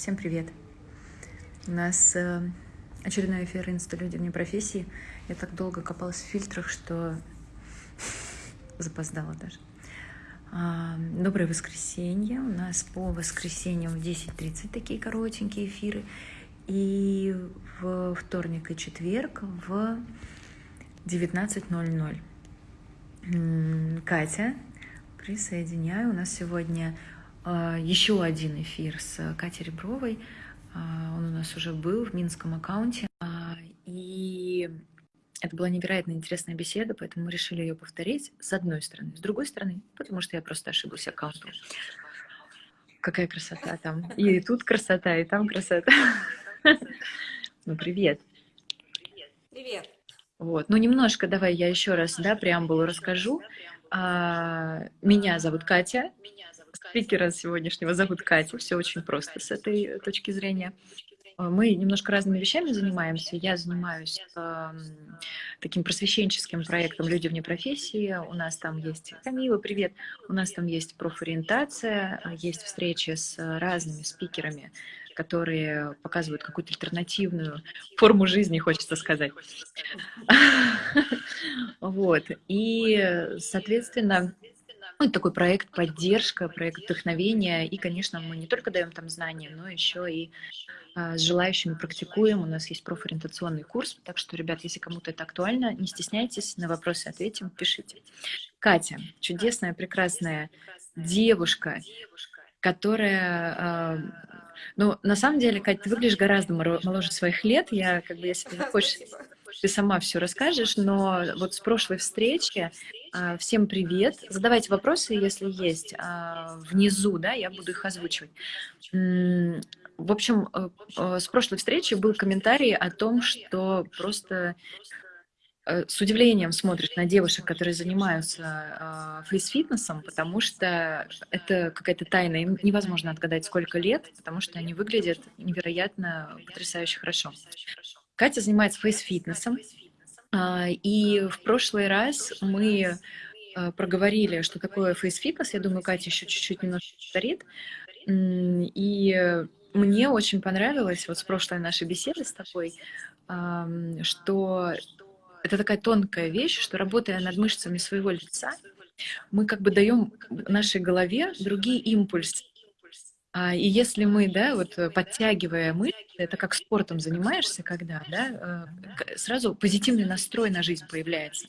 Всем привет! У нас э, очередной эфир «Инста. Люди вне профессии». Я так долго копалась в фильтрах, что запоздала даже. А, доброе воскресенье. У нас по воскресеньям в 10.30 такие коротенькие эфиры. И в вторник и четверг в 19.00. Катя, присоединяю. У нас сегодня еще один эфир с Катей Ребровой. А, он у нас уже был в минском аккаунте. А, и это была невероятно интересная беседа, поэтому мы решили ее повторить с одной стороны. С другой стороны, потому что я просто ошиблась аккаунтом. Какая красота там. И тут красота, и там красота. Ну, привет. Привет. Вот. Ну, немножко давай я еще раз, да, преамбулу расскажу. Меня зовут Катя. Спикера сегодняшнего зовут Катя. Все очень просто с этой точки зрения. А, мы немножко разными вещами занимаемся. Я занимаюсь э, таким просвещенческим проектом «Люди вне профессии». У нас там есть Камила, привет. У нас там есть профориентация, есть встречи с разными спикерами, которые показывают какую-то альтернативную форму жизни, хочется сказать. Вот. И, соответственно, ну, это такой проект поддержка, проект вдохновения. И, конечно, мы не только даем там знания, но еще и а, с желающими практикуем. У нас есть профориентационный курс. Так что, ребят, если кому-то это актуально, не стесняйтесь, на вопросы ответим, пишите. Катя, чудесная, прекрасная девушка, которая... А, ну, на самом деле, Катя, ты выглядишь гораздо моложе своих лет. Я, как бы, если хочешь, ты сама все расскажешь, но вот с прошлой встречи всем привет. Задавайте вопросы, если есть, а, внизу, да, я буду их озвучивать. В общем, э, э, с прошлой встречи был комментарий о том, что просто э, с удивлением смотришь на девушек, которые занимаются фейс-фитнесом, потому что это какая-то тайна. Им невозможно отгадать, сколько лет, потому что они выглядят невероятно потрясающе хорошо. Катя занимается фейс-фитнесом, а, и в прошлый раз мы а, проговорили, что такое фейс-фитнес. Я думаю, Катя еще чуть-чуть немножко повторит. И мне очень понравилось вот с прошлой нашей беседы с тобой, что это такая тонкая вещь, что работая над мышцами своего лица, мы как бы даем нашей голове другие импульсы. А, и если мы, да, вот э, подтягивая мышцы, это как спортом занимаешься, когда, да, э, сразу позитивный настрой на жизнь появляется.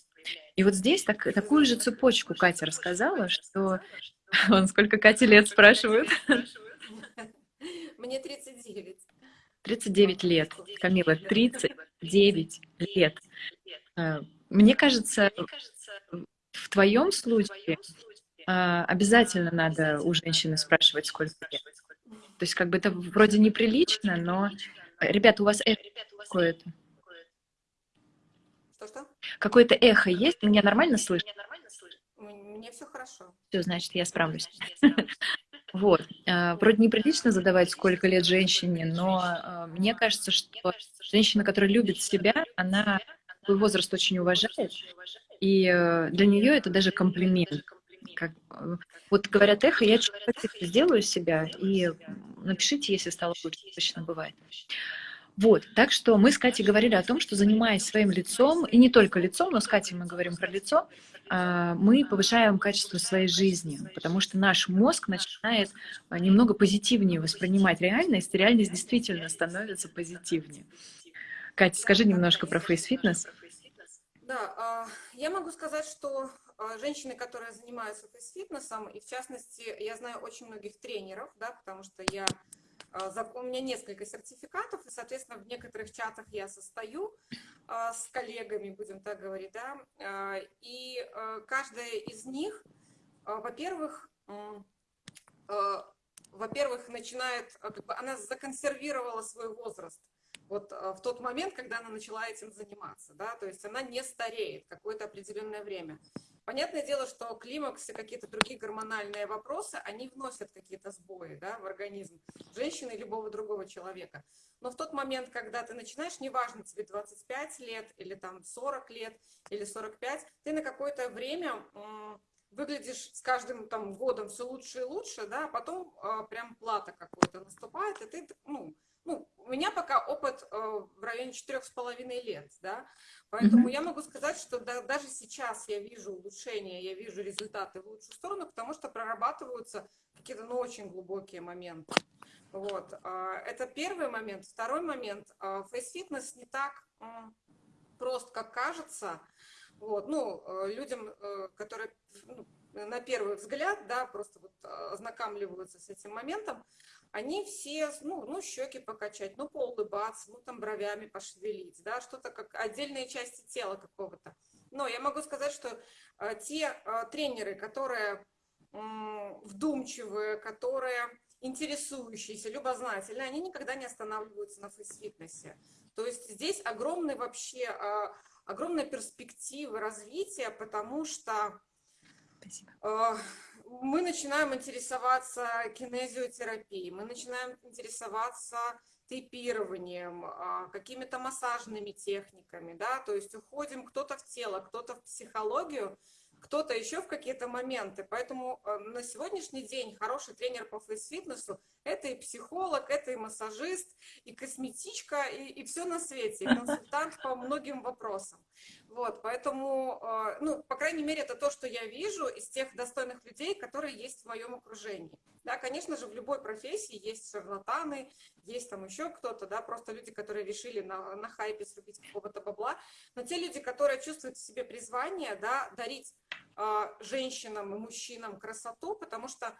И вот здесь так, такую же цепочку Катя рассказала, что... Он сколько Кате лет спрашивают? Мне 39. 39 лет. Камила, 39 лет. Э, мне кажется, в твоем случае обязательно надо у женщины спрашивать, сколько лет. То есть как бы это вроде неприлично, но... Ребята, у вас эхо какое-то? Что-что? Какое-то эхо есть? Меня нормально слышно? Мне все хорошо. Все, значит, я справлюсь. Вот. А, вроде неприлично задавать, сколько лет женщине, но а, мне кажется, что женщина, которая любит себя, она свой возраст очень уважает, и э, для нее это даже комплимент. Как, э, вот говорят эхо, я сделаю себя, и напишите, если стало лучше, точно бывает. Вот, так что мы с Катей говорили о том, что занимаясь своим лицом, и не только лицом, но с Катей мы говорим про лицо, а, мы повышаем качество своей жизни, потому что наш мозг начинает а, немного позитивнее воспринимать реальность, и реальность действительно становится позитивнее. Катя, скажи немножко про фейс-фитнес. Да, а, я могу сказать, что женщины, которые занимаются фитнесом, и в частности, я знаю очень многих тренеров, да, потому что я, а, у меня несколько сертификатов, и, соответственно, в некоторых чатах я состою а, с коллегами, будем так говорить, да, и каждая из них, во-первых, во-первых, начинает, она законсервировала свой возраст, вот в тот момент, когда она начала этим заниматься, да, то есть она не стареет какое-то определенное время. Понятное дело, что климакс и какие-то другие гормональные вопросы, они вносят какие-то сбои да, в организм женщины любого другого человека. Но в тот момент, когда ты начинаешь, неважно, тебе 25 лет или там 40 лет или 45, ты на какое-то время выглядишь с каждым там годом все лучше и лучше, да, а потом э, прям плата какой-то наступает, и ты, ну, ну, у меня пока опыт э, в районе четырех с половиной лет, да, поэтому mm-hmm. я могу сказать, что да, даже сейчас я вижу улучшения, я вижу результаты в лучшую сторону, потому что прорабатываются какие-то, ну, очень глубокие моменты. Вот, э, это первый момент. Второй момент, э, фейс-фитнес не так прост, как кажется, вот, ну, э, людям, э, которые ну, на первый взгляд, да, просто вот ознакомливаются с этим моментом, они все, ну, ну, щеки покачать, ну, поулыбаться, ну, там бровями пошевелить, да, что-то как отдельные части тела какого-то. Но я могу сказать, что э, те э, тренеры, которые э, вдумчивые, которые интересующиеся, любознательные, они никогда не останавливаются на фейс-фитнесе. То есть здесь огромный вообще, э, огромная перспектива развития, потому что Спасибо. Э, мы начинаем интересоваться кинезиотерапией, мы начинаем интересоваться тейпированием, а, какими-то массажными техниками, да, то есть уходим кто-то в тело, кто-то в психологию, кто-то еще в какие-то моменты. Поэтому э, на сегодняшний день хороший тренер по фейс-фитнесу – это и психолог, это и массажист, и косметичка, и, и все на свете, и консультант по многим вопросам. Вот, поэтому, э, ну, по крайней мере, это то, что я вижу из тех достойных людей, которые есть в моем окружении. Да, конечно же, в любой профессии есть шарлатаны, есть там еще кто-то, да, просто люди, которые решили на, на хайпе срубить какого-то бабла, но те люди, которые чувствуют в себе призвание, да, дарить женщинам и мужчинам красоту, потому что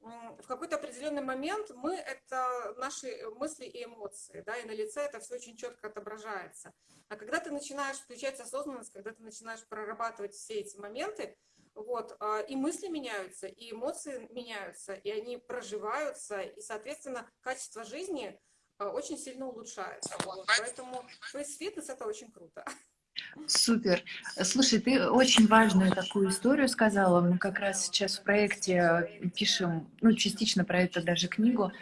в какой-то определенный момент мы это наши мысли и эмоции, да, и на лице это все очень четко отображается. А когда ты начинаешь включать осознанность, когда ты начинаешь прорабатывать все эти моменты, вот, а, и мысли меняются, и эмоции меняются, и они проживаются, и, соответственно, качество жизни а, очень сильно улучшается. Вот, поэтому фейс-фитнес – это очень круто. Супер. Слушай, ты очень важную такую историю сказала. Мы как раз сейчас в проекте пишем, ну, частично про это даже книгу,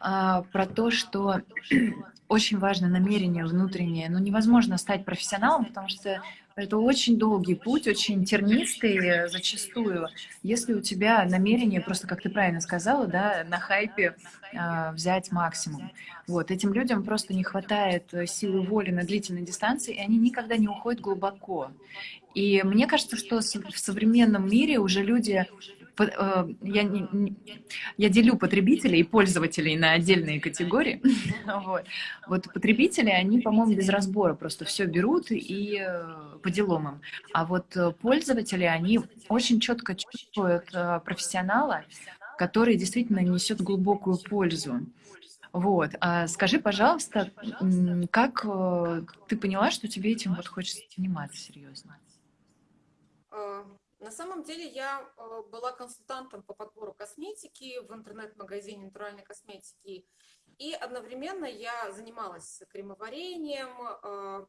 а, про то, что очень важно намерение внутреннее. Ну, невозможно стать профессионалом, потому что это очень долгий путь, очень тернистый зачастую. Если у тебя намерение, просто как ты правильно сказала, да, на хайпе э, взять максимум. Вот, этим людям просто не хватает силы воли на длительной дистанции, и они никогда не уходят глубоко. И мне кажется, что в современном мире уже люди Э, я, не, я делю потребителей и пользователей на отдельные категории. вот. вот потребители, они, по-моему, без разбора просто все берут и э, по делам им. А вот э, пользователи, они очень четко чувствуют профессионала, который действительно несет глубокую пользу. Вот. А скажи, пожалуйста, как ты поняла, что тебе этим вот хочется заниматься серьезно? На самом деле я э, была консультантом по подбору косметики в интернет-магазине натуральной косметики. И одновременно я занималась кремоварением, э,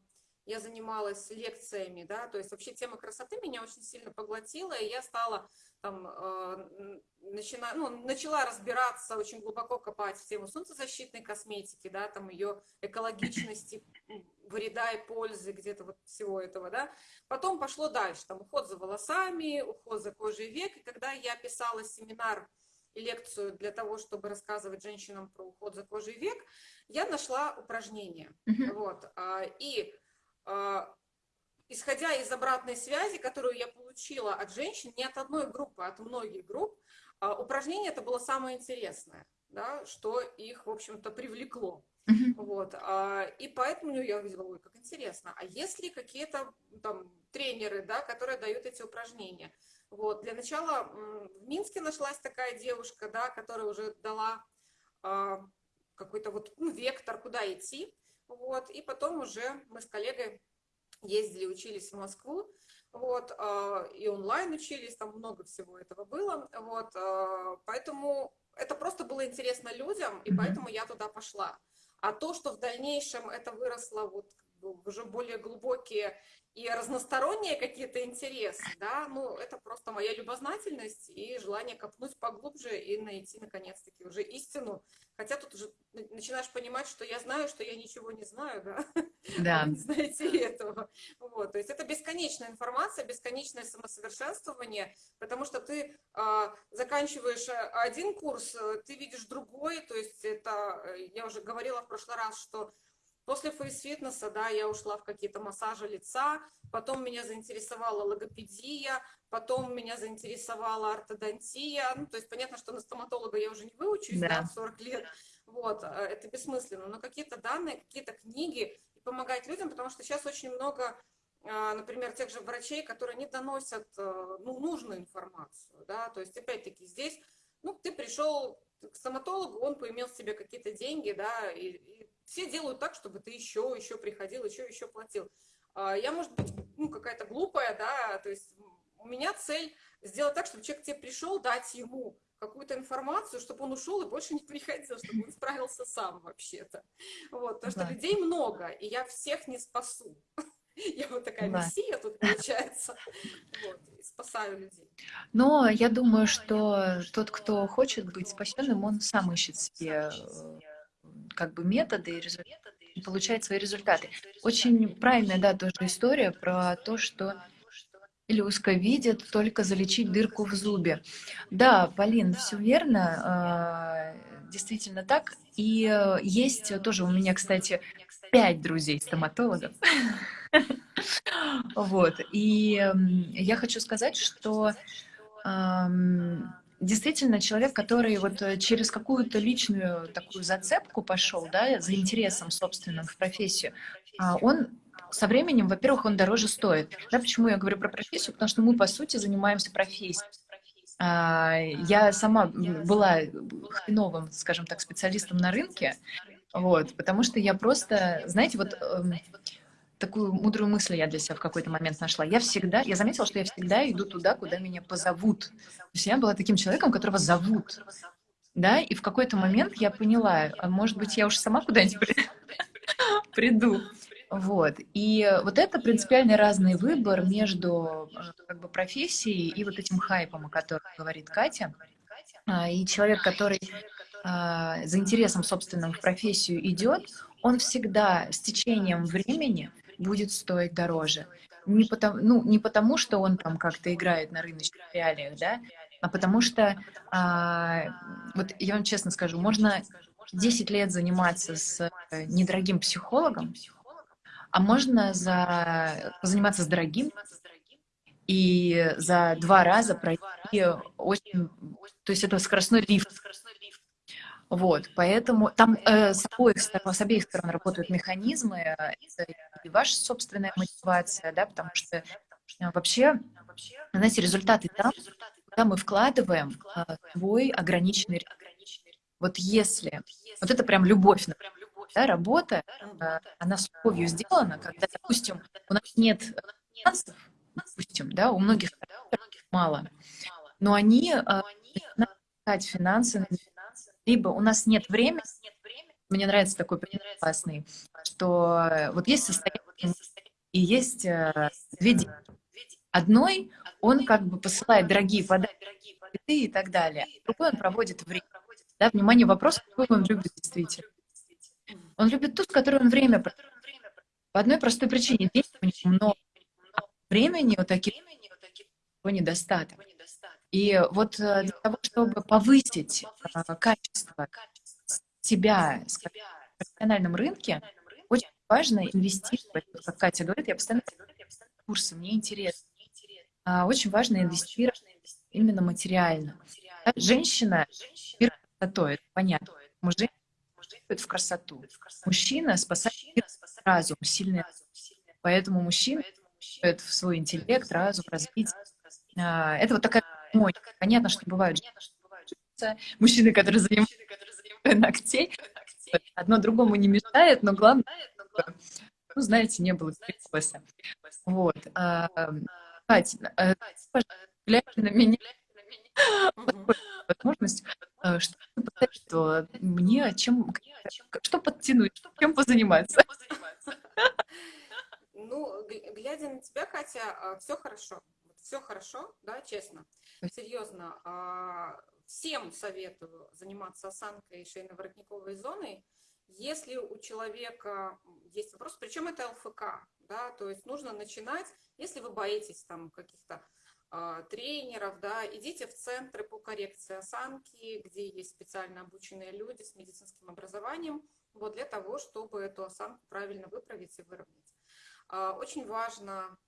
я занималась лекциями, да, то есть вообще тема красоты меня очень сильно поглотила, и я стала там, э, начина, ну, начала разбираться, очень глубоко копать в тему солнцезащитной косметики, да, там ее экологичности, вреда и пользы, где-то вот всего этого, да. Потом пошло дальше, там уход за волосами, уход за кожей век, и когда я писала семинар и лекцию для того, чтобы рассказывать женщинам про уход за кожей век, я нашла упражнение, mm-hmm. вот, а, и исходя из обратной связи, которую я получила от женщин, не от одной группы, а от многих групп, а, упражнение это было самое интересное, да, что их, в общем-то, привлекло. Вот, а, и поэтому я увидела, ой, как интересно, а есть ли какие-то там тренеры, да, которые дают эти упражнения? Вот, для начала в Минске нашлась такая девушка, да, которая уже дала а, какой-то вот ну, вектор, куда идти, вот, и потом уже мы с коллегой ездили, учились в Москву, вот, а, и онлайн учились, там много всего этого было, вот, а, поэтому это просто было интересно людям, и поэтому я туда пошла. А то, что в дальнейшем это выросло вот уже более глубокие и разносторонние какие-то интересы, да, ну, это просто моя любознательность и желание копнуть поглубже и найти, наконец-таки, уже истину. Хотя тут уже начинаешь понимать, что я знаю, что я ничего не знаю, да, да. вы не знаете этого. Вот, то есть это бесконечная информация, бесконечное самосовершенствование, потому что ты а, заканчиваешь один курс, ты видишь другой, то есть это, я уже говорила в прошлый раз, что После фейс-фитнеса, да, я ушла в какие-то массажи лица, потом меня заинтересовала логопедия, потом меня заинтересовала ортодонтия. Ну, то есть понятно, что на стоматолога я уже не выучусь, да, да в 40 лет. Вот, э, это бессмысленно. Но какие-то данные, какие-то книги и помогать людям, потому что сейчас очень много э, например, тех же врачей, которые не доносят э, ну, нужную информацию, да, то есть, опять-таки, здесь, ну, ты пришел к стоматологу, он поимел себе какие-то деньги, да, и, и все делают так, чтобы ты еще, еще приходил, еще, еще платил. А, я, может быть, ну, какая-то глупая, да, то есть у меня цель сделать так, чтобы человек к тебе пришел, дать ему какую-то информацию, чтобы он ушел и больше не приходил, чтобы он справился сам вообще-то. Вот, потому да. что людей много, и я всех не спасу. Я вот такая да. мессия тут получается. Вот, спасаю людей. Но я думаю, что тот, кто хочет быть спасенным, он сам ищет себе как бы методы и результаты, и получает свои результаты. Очень правильная, да, тоже история про то, что Илюшка видит только залечить дырку в зубе. Да, Полин, все верно, а, действительно так. И э, есть тоже у меня, кстати, пять друзей стоматологов. Вот. И я хочу сказать, что действительно человек, который вот э, через какую-то личную такую зацепку пошел, да, за интересом собственным в профессию, а, он со временем, во-первых, он дороже стоит. Да, почему я говорю про профессию? Потому что мы, по сути, занимаемся профессией. А, я сама была хреновым, скажем так, специалистом на рынке, вот, потому что я просто, знаете, вот эм, такую мудрую мысль я для себя в какой-то момент нашла. Я всегда, я заметила, что я всегда иду туда, куда меня позовут. То есть я была таким человеком, которого зовут. Да, и в какой-то момент я поняла, а может быть, я уж сама куда-нибудь приду. Вот. И вот это принципиально разный выбор между э, как бы, профессией и вот этим хайпом, о котором говорит Катя. А, и человек, который а, за интересом собственным в профессию идет, он всегда с течением времени будет стоить дороже. Не потому, ну, не потому, что он там как-то играет на рыночных реалиях, да, а потому что, а, вот я вам честно скажу, можно 10 лет заниматься с недорогим психологом, а можно за, заниматься с дорогим и за два раза пройти очень... То есть это скоростной лифт. Вот, поэтому там э, с, обоих сторон, с обеих сторон работают механизмы, э, и ваша собственная мотивация, да, потому что э, вообще, знаете, результаты там, куда мы вкладываем э, свой ограниченный Вот если, вот это прям любовь, да, работа, э, она с любовью сделана, когда, допустим, у нас нет финансов, допустим, да, у многих мало, но они э, финансы либо у нас нет времени, мне нравится такой классный, что э, вот есть состояние и есть э, две деньги. Одной он как бы посылает дорогие подарки и так далее, а другой он проводит время. Да, внимание, вопрос, какой он любит действительно. Он любит ту, с которой он время. По одной простой причине. Денег у него много, а времени у таких недостаток. И вот э, для того, чтобы повысить э, качество себя в профессиональном рынке, очень важно инвестировать, как Катя говорит, я постоянно курсы, мне интересно. А, очень важно инвестировать именно материально. Женщина мир красотой, это понятно. Мужчина в красоту. Мужчина спасает разум, сильный разум. Поэтому мужчина в свой интеллект, разум, развитие. А, это вот такая Ой, понятно, что бывают мужчины, которые занимаются ногтей. Одно другому не мешает, но главное, ну, знаете, не было перекоса. Вот. А, Катя, а, глядя на меня, возможность, а, что что мне чем, что подтянуть, чем позаниматься. Ну, глядя на тебя, Катя, все хорошо все хорошо, да, честно, серьезно. А, всем советую заниматься осанкой шейно-воротниковой зоной, если у человека есть вопрос, причем это ЛФК, да, то есть нужно начинать, если вы боитесь там каких-то э, тренеров, да, идите в центры по коррекции осанки, где есть специально обученные люди с медицинским образованием, вот для того, чтобы эту осанку правильно выправить и выровнять. Э, очень важно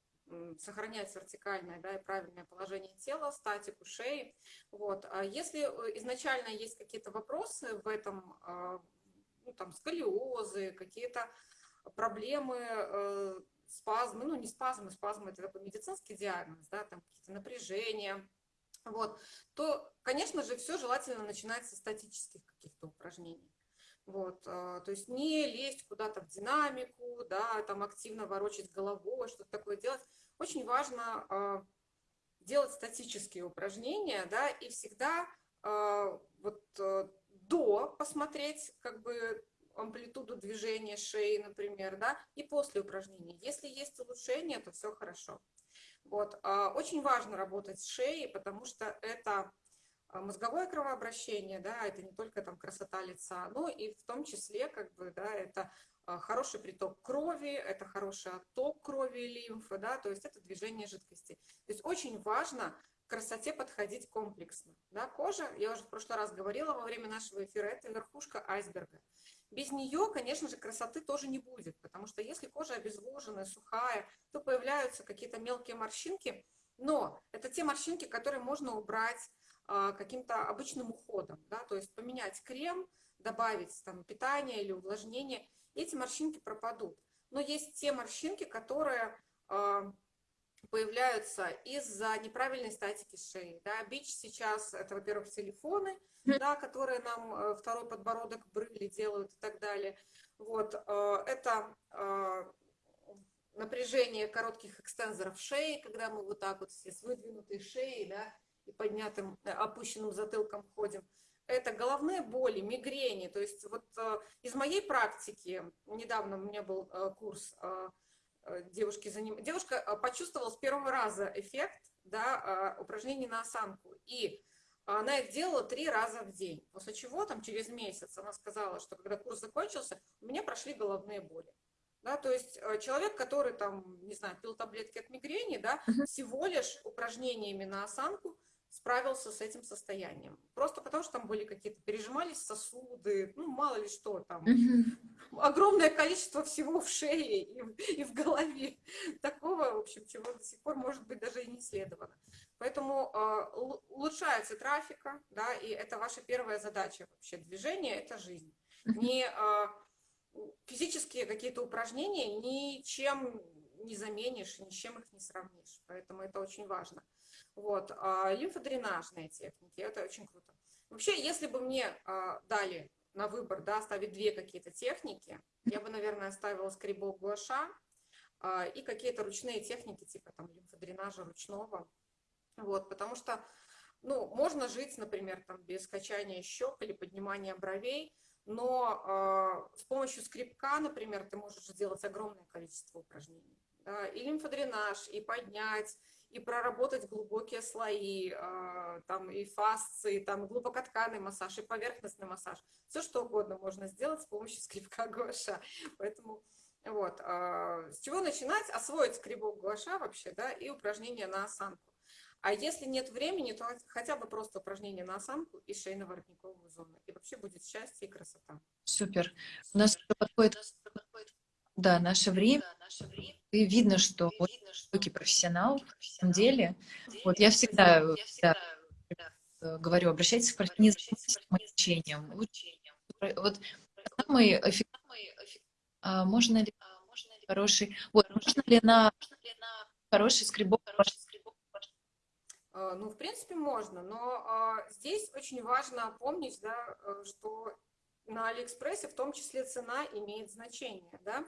сохранять вертикальное да, и правильное положение тела, статику шеи. Вот. А если э, изначально есть какие-то вопросы в этом, ну, там, сколиозы, какие-то проблемы, э, спазмы, ну, не спазмы, спазмы – это такой медицинский диагноз, да, там какие-то напряжения, вот, то, конечно же, все желательно начинать со статических каких-то упражнений. Вот, э, то есть не лезть куда-то в динамику, да, там активно ворочать головой, что-то такое делать. Очень важно э, делать статические упражнения, да, и всегда э, вот до посмотреть как бы амплитуду движения шеи, например, да, и после упражнений. Если есть улучшение, то все хорошо. Вот. А, очень важно работать с шеей, потому что это а, мозговое кровообращение, да, это не только там красота лица, но и в том числе, как бы, да, это а, хороший приток крови, это хороший отток крови и лимфы, да, то есть это движение жидкости. То есть очень важно красоте подходить комплексно. Да, кожа, я уже в прошлый раз говорила во время нашего эфира, это верхушка айсберга. Без нее, конечно же, красоты тоже не будет, потому что если кожа обезвоженная, сухая, то появляются какие-то мелкие морщинки, но это те морщинки, которые можно убрать а, каким-то обычным уходом, да, то есть поменять крем, добавить там питание или увлажнение, эти морщинки пропадут. Но есть те морщинки, которые а, появляются из-за неправильной статики шеи. Да. Бич сейчас, это, во-первых, телефоны, да, которые нам э, второй подбородок брыли делают и так далее. Вот, э, это э, напряжение коротких экстензоров шеи, когда мы вот так вот все с выдвинутой шеей, да, и поднятым, опущенным затылком ходим. Это головные боли, мигрени. То есть вот из моей практики, недавно у меня был курс Э, девушки заним... девушка э, почувствовала с первого раза эффект да, э, упражнений на осанку. И она их делала три раза в день. После чего там через месяц она сказала, что когда курс закончился, у меня прошли головные боли. Да, то есть человек, который там, не знаю, пил таблетки от мигрени, да, всего лишь упражнениями на осанку справился с этим состоянием. Просто потому, что там были какие-то, пережимались сосуды, ну, мало ли что там. Огромное количество всего в шее и, и в голове. Такого, в общем, чего до сих пор, может быть, даже и не исследовано. Поэтому э, улучшается трафика, да, и это ваша первая задача вообще. Движение – это жизнь. Не э, физические какие-то упражнения ничем не заменишь, ни с чем их не сравнишь. Поэтому это очень важно. Вот. А лимфодренажные техники, это очень круто. Вообще, если бы мне а, дали на выбор, да, оставить две какие-то техники, я бы, наверное, оставила скребок гуаша а, и какие-то ручные техники, типа там лимфодренажа ручного. Вот, потому что, ну, можно жить, например, там, без качания щек или поднимания бровей, но э, с помощью скребка, например, ты можешь сделать огромное количество упражнений. Да, и лимфодренаж, и поднять, и проработать глубокие слои, а, там и фасции, там глубокотканный массаж, и поверхностный массаж. Все что угодно можно сделать с помощью скребка гуаша. Поэтому вот, а, с чего начинать? Освоить скребок гуаша вообще, да, и упражнения на осанку. А если нет времени, то хотя бы просто упражнения на осанку и шейно-воротниковую зону. И вообще будет счастье и красота. Супер. У нас подходит, да, наше время. Да, наше время. И видно, что вот высокий профессионал в самом деле. Вот я всегда, да, говорю, обращайтесь к профессионалу обучением. Вот самый эффективный, а, можно ли хороший, вот, можно ли на хороший скребок ну, в принципе, можно, но а, здесь очень важно помнить, да, э, что на Алиэкспрессе в том числе цена имеет значение, да,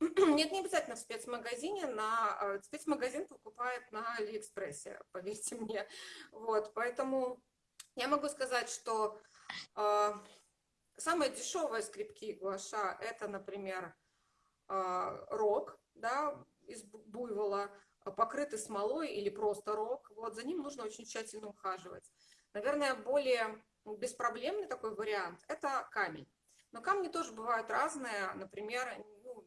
нет, не обязательно в спецмагазине, на э, спецмагазин покупает на Алиэкспрессе, поверьте мне. Вот, поэтому я могу сказать, что э, самые дешевые скребки гуаша это, например, э, рог, да, из буйвола, покрытый смолой или просто рог. Вот, за ним нужно очень тщательно ухаживать. Наверное, более беспроблемный такой вариант – это камень. Но камни тоже бывают разные. Например, ну,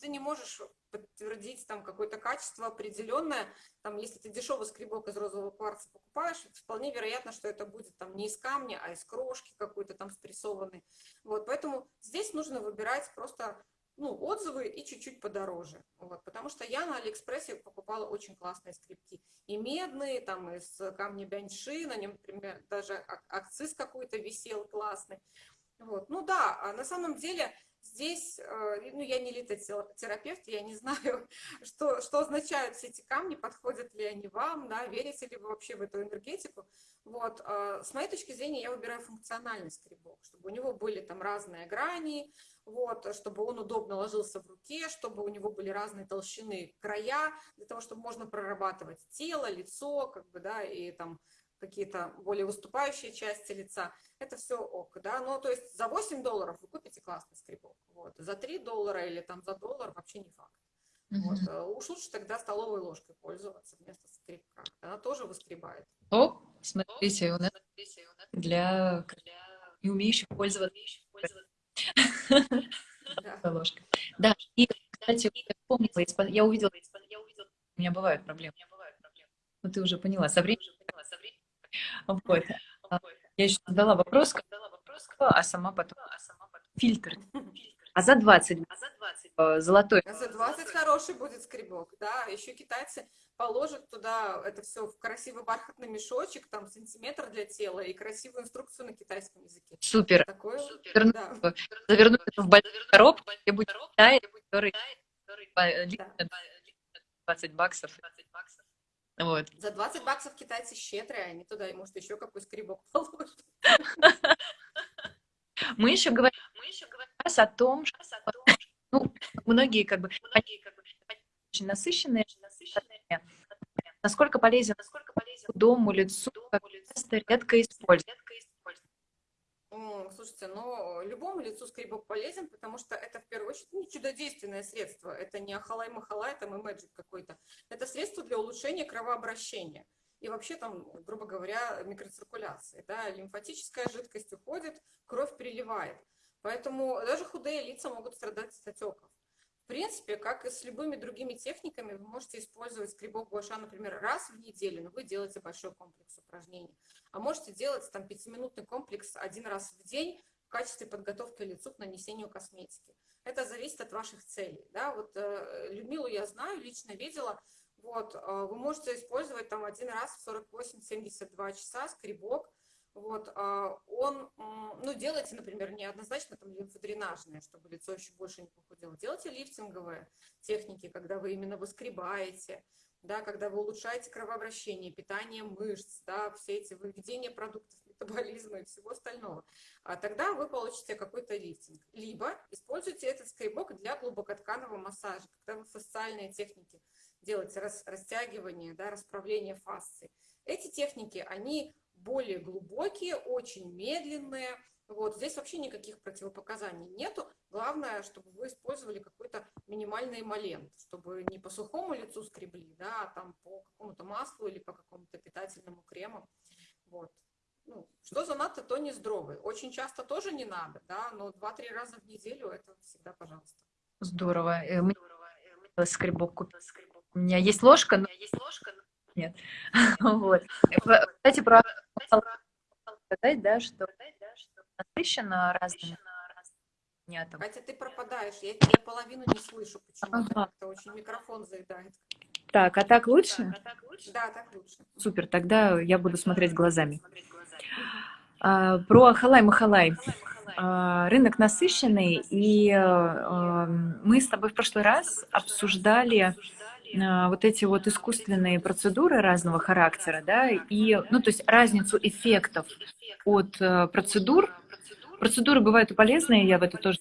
ты не можешь подтвердить там какое-то качество определенное. Там, если ты дешевый скребок из розового кварца покупаешь, вполне вероятно, что это будет там не из камня, а из крошки какой-то там спрессованной. Вот, поэтому здесь нужно выбирать просто ну, отзывы и чуть-чуть подороже. Вот, потому что я на Алиэкспрессе покупала очень классные скрипки. И медные, там из камня бяньши, на нем, например, даже акциз какой-то висел классный. Вот. Ну да, а на самом деле здесь, э, ну я не литотерапевт, я не знаю, что, что означают все эти камни, подходят ли они вам, да, верите ли вы вообще в эту энергетику. Вот. А с моей точки зрения я выбираю функциональный скребок, чтобы у него были там разные грани, вот, чтобы он удобно ложился в руке, чтобы у него были разные толщины края, для того, чтобы можно прорабатывать тело, лицо, как бы, да, и там какие-то более выступающие части лица, это все ок, да, ну, то есть за 8 долларов вы купите классный скребок, вот, за 3 доллара или там за доллар вообще не факт. Вот, э, уж лучше тогда столовой ложкой пользоваться вместо скребка, она тоже выскребает. О, смотрите, у нас для не умеющих пользоваться ложкой. Да, и, кстати, я помнила, я увидела, у меня бывают проблемы. Ну, ты уже поняла, со временем вот. А, я еще задала вопрос, а сама потом фильтр. А за 20, а золотой. А за 20 хороший будет скребок, да. Еще китайцы положат туда это все в красивый бархатный мешочек, там сантиметр для тела и красивую инструкцию на китайском языке. Супер. Такое, Супер. Да. Завернуть это в большую коробку, где будет Китай, который 20 баксов. 20 баксов. Вот. За 20 баксов китайцы щедрые, они туда, может, еще какой скребок положат. Мы еще говорим, о том, что ну, многие как бы очень насыщенные, насколько полезен, насколько полезен дому, лицу, как редко используют. Слушайте, но любому лицу скребок полезен, потому что это в первую очередь не чудодейственное средство, это не ахалай-махалай, там и мэджик какой-то. Это средство для улучшения кровообращения и вообще там, грубо говоря, микроциркуляции. Да? Лимфатическая жидкость уходит, кровь приливает. Поэтому даже худые лица могут страдать от отеков. Принципе, как и с любыми другими техниками, вы можете использовать скребок гуаша, например, раз в неделю, но вы делаете большой комплекс упражнений. А можете делать там пятиминутный комплекс один раз в день в качестве подготовки лицу к нанесению косметики. Это зависит от ваших целей. Да? Вот э, Людмилу я знаю, лично видела. Вот, э, вы можете использовать там один раз в 48-72 часа скребок. Вот, э, он, ну, делайте, например, не однозначно там лимфодренажные, чтобы лицо еще больше не похудело. Делайте лифтинговые техники, когда вы именно выскребаете, да, когда вы улучшаете кровообращение, питание мышц, да, все эти выведения продуктов метаболизма и всего остального, а тогда вы получите какой-то лифтинг. Либо используйте этот скребок для глубокотканового массажа, когда вы фасциальные техники делаете, рас, растягивание, да, расправление фасции. Эти техники, они более глубокие, очень медленные, вот, здесь вообще никаких противопоказаний нету. Главное, чтобы вы использовали какой-то минимальный эмолент, чтобы не по сухому лицу скребли, да, а там по какому-то маслу или по какому-то питательному крему. Вот. Ну, что занадто, то не здоровый. Очень часто тоже не надо, да, но 2-3 раза в неделю это всегда пожалуйста. Здорово. Э, мы скребок купила. У меня есть ложка, но... есть ложка, но... нет. Вот. Кстати, про сказать, да, что насыщена разными понятно. Катя, ты пропадаешь, я, я половину не слышу почему-то, ага. это очень микрофон заедает. Так, а так лучше? Так, а так лучше? Да, так лучше. Супер, тогда я буду смотреть глазами. А, про Ахалай-Махалай. А, рынок насыщенный, и а, мы с тобой в прошлый раз обсуждали вот эти вот искусственные процедуры разного характера, да, и, ну, то есть разницу эффектов от э, процедур. Процедуры бывают и полезные, я в это тоже,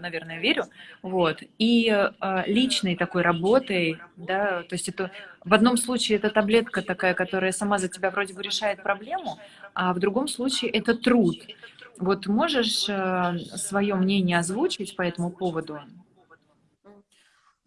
наверное, верю, вот, и э, личной такой работой, да, то есть это в одном случае это таблетка такая, которая сама за тебя вроде бы решает проблему, а в другом случае это труд. Вот можешь э, свое мнение озвучить по этому поводу?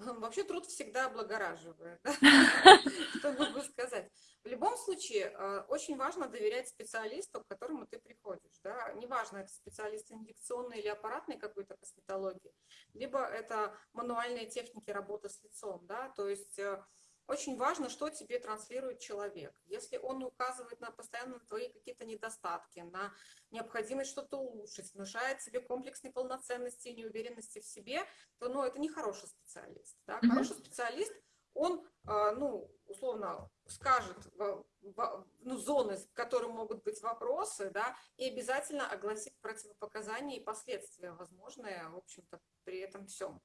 вообще труд всегда облагораживает, что могу сказать. В любом случае, э, очень важно доверять специалисту, к которому ты приходишь. Да? Неважно, это специалист инъекционной или аппаратной какой-то косметологии, либо это мануальные техники работы с лицом. Да? То есть э, очень важно, что тебе транслирует человек. Если он указывает на постоянно твои какие-то недостатки, на необходимость что-то улучшить, внушает себе комплекс неполноценности и неуверенности в себе, то ну, это не хороший специалист. Да? Хороший специалист, он, а, ну, условно, скажет ну, зоны, в которых могут быть вопросы, да, и обязательно огласит противопоказания и последствия возможные, в общем-то, при этом всем.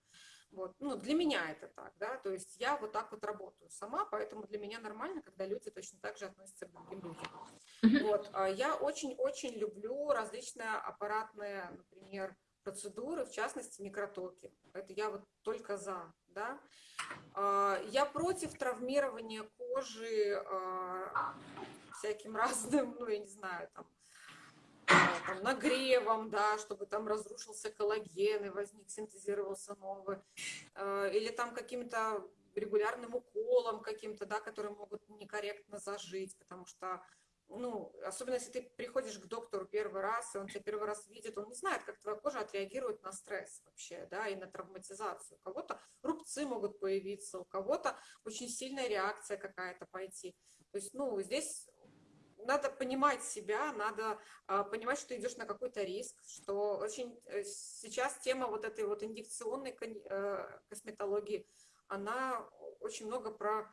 Вот. Ну, для меня это так, да, то есть я вот так вот работаю сама, поэтому для меня нормально, когда люди точно так же относятся к другим людям. Вот. А я очень-очень люблю различные аппаратные, например, процедуры, в частности, микротоки. Это я вот только за, да. А, я против травмирования кожи а, всяким разным, ну, я не знаю, там, там, нагревом, да, чтобы там разрушился коллаген и возник, синтезировался новый, э, или там каким-то регулярным уколом каким-то, да, которые могут некорректно зажить, потому что, ну, особенно если ты приходишь к доктору первый раз, и он тебя первый раз видит, он не знает, как твоя кожа отреагирует на стресс вообще, да, и на травматизацию. У кого-то рубцы могут появиться, у кого-то очень сильная реакция какая-то пойти. То есть, ну, здесь надо понимать себя, надо а, понимать, что идешь на какой-то риск, что очень э, сейчас тема вот этой вот инъекционной э, косметологии, она очень много про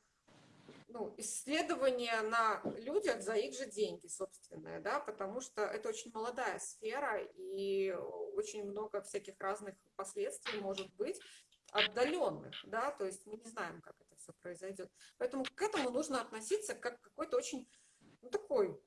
ну, исследования на людях за их же деньги, собственные, да, потому что это очень молодая сфера и очень много всяких разных последствий может быть отдаленных, да, то есть мы не знаем, как это все произойдет. Поэтому к этому нужно относиться как к какой-то очень ну, такой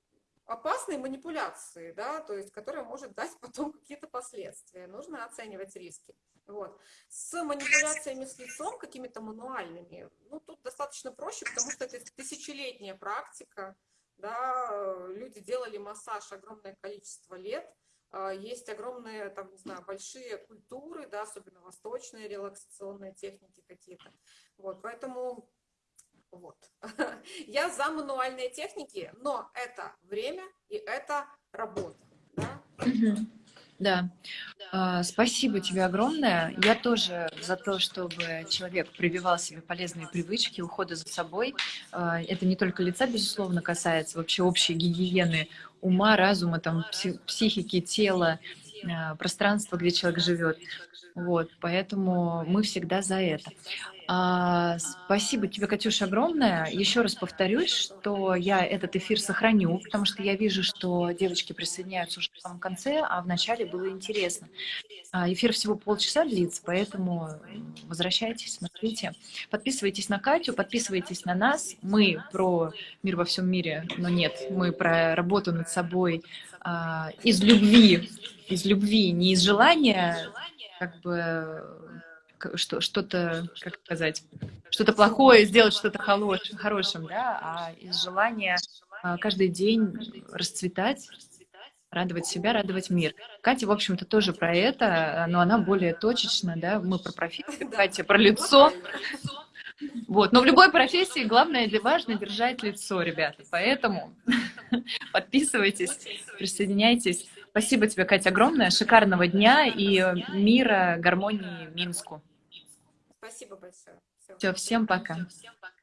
опасной манипуляции, да, то есть, которая может дать потом какие-то последствия. Нужно оценивать риски. Вот. С манипуляциями с лицом, какими-то мануальными, ну, тут достаточно проще, потому что это тысячелетняя практика, да, люди делали массаж огромное количество лет, а, есть огромные, там, не знаю, большие культуры, да, особенно восточные релаксационные техники какие-то. Вот, поэтому вот. Я за мануальные техники, но это время и это работа. Да? Да. А, спасибо тебе огромное. Я тоже за то, чтобы человек прививал себе полезные привычки, ухода за собой. А, это не только лица, безусловно, касается вообще общей гигиены ума, разума, там, психики, тела, а, пространства, где человек живет. Вот, поэтому мы всегда за это. А, спасибо тебе, Катюша, огромное. Еще раз повторюсь, что я этот эфир сохраню, потому что я вижу, что девочки присоединяются уже в самом конце, а в начале было интересно. А, эфир всего полчаса длится, поэтому возвращайтесь, смотрите. Подписывайтесь на Катю, подписывайтесь на нас. Мы про мир во всем мире, но нет, мы про работу над собой а, из любви, из любви, не из желания как бы что, что-то, как сказать, что-то плохое сделать что-то хорош, хорошим, да, а из желания а, каждый день расцветать, радовать себя, радовать мир. Катя, в общем-то, тоже про это, но она более точечна, да, мы про профессию, Катя про лицо. Вот, но в любой профессии главное, важно держать лицо, ребята, поэтому подписывайтесь, присоединяйтесь. Спасибо тебе, Катя, огромное. Шикарного дня и мира, гармонии Минску. Спасибо большое. Все, всем пока. Все, всем пока.